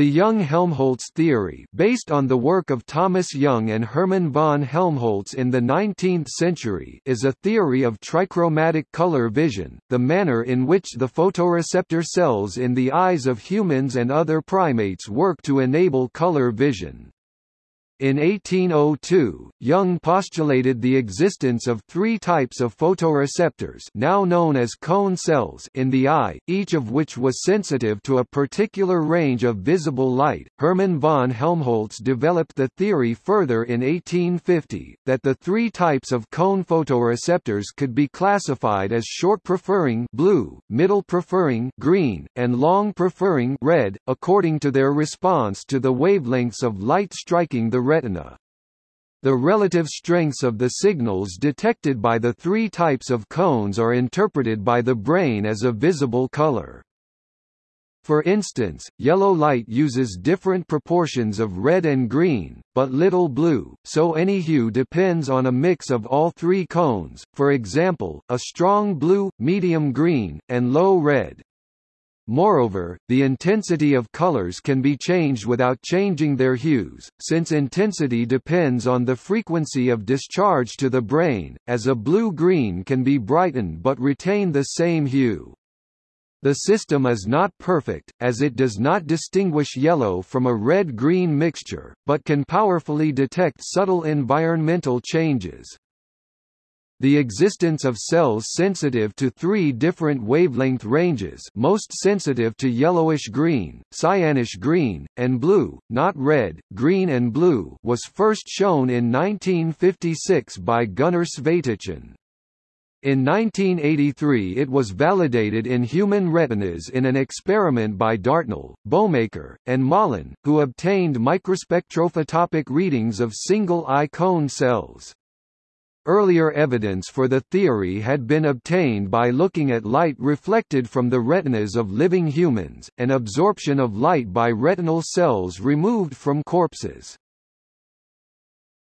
The Young-Helmholtz theory based on the work of Thomas Young and Hermann von Helmholtz in the 19th century is a theory of trichromatic color vision, the manner in which the photoreceptor cells in the eyes of humans and other primates work to enable color vision. In 1802, Young postulated the existence of three types of photoreceptors now known as cone cells in the eye, each of which was sensitive to a particular range of visible light. Hermann von Helmholtz developed the theory further in 1850, that the three types of cone photoreceptors could be classified as short preferring blue, middle preferring green, and long preferring red, according to their response to the wavelengths of light striking the retina. The relative strengths of the signals detected by the three types of cones are interpreted by the brain as a visible color. For instance, yellow light uses different proportions of red and green, but little blue, so any hue depends on a mix of all three cones, for example, a strong blue, medium green, and low red. Moreover, the intensity of colors can be changed without changing their hues, since intensity depends on the frequency of discharge to the brain, as a blue-green can be brightened but retain the same hue. The system is not perfect, as it does not distinguish yellow from a red-green mixture, but can powerfully detect subtle environmental changes. The existence of cells sensitive to three different wavelength ranges most sensitive to yellowish-green, cyanish-green, and blue, not red, green and blue was first shown in 1956 by Gunnar Svaetichin. In 1983 it was validated in human retinas in an experiment by Dartnall, Bowmaker, and Mollon, who obtained microspectrophotopic readings of single-eye cone cells. Earlier evidence for the theory had been obtained by looking at light reflected from the retinas of living humans, and absorption of light by retinal cells removed from corpses.